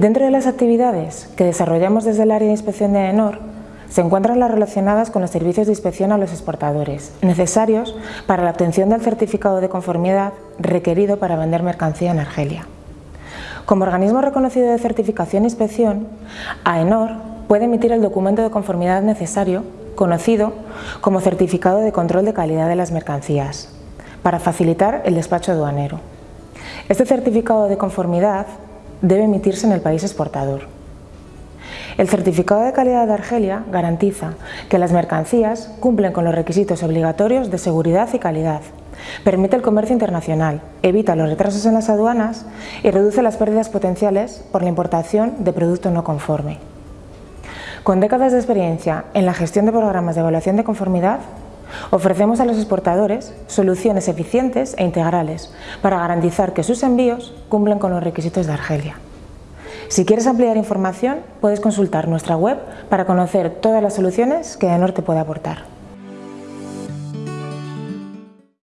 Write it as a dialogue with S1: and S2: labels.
S1: Dentro de las actividades que desarrollamos desde el área de inspección de AENOR se encuentran las relacionadas con los servicios de inspección a los exportadores, necesarios para la obtención del certificado de conformidad requerido para vender mercancía en Argelia. Como organismo reconocido de certificación e inspección, AENOR puede emitir el documento de conformidad necesario, conocido como Certificado de Control de Calidad de las Mercancías, para facilitar el despacho aduanero. Este certificado de conformidad debe emitirse en el país exportador. El certificado de calidad de Argelia garantiza que las mercancías cumplen con los requisitos obligatorios de seguridad y calidad, permite el comercio internacional, evita los retrasos en las aduanas y reduce las pérdidas potenciales por la importación de producto no conforme. Con décadas de experiencia en la gestión de programas de evaluación de conformidad, ofrecemos a los exportadores soluciones eficientes e integrales para garantizar que sus envíos cumplen con los requisitos de Argelia. Si quieres ampliar información, puedes consultar nuestra web para conocer todas las soluciones que Norte puede aportar.